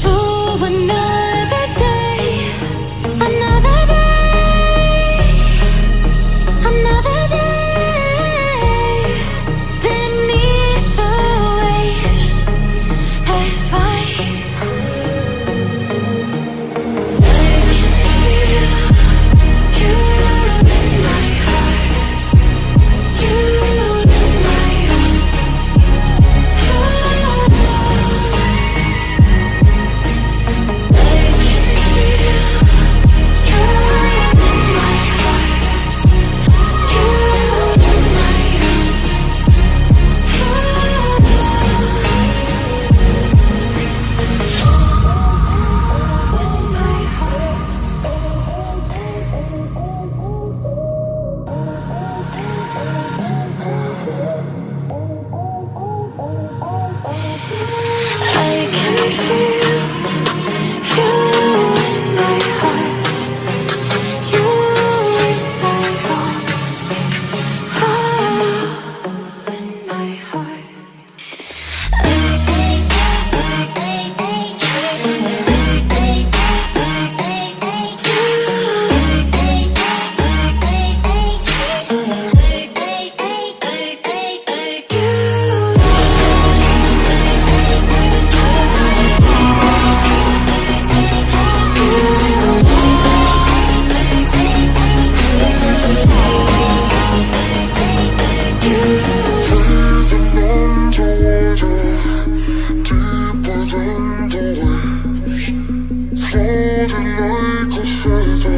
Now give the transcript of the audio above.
to another see like a shade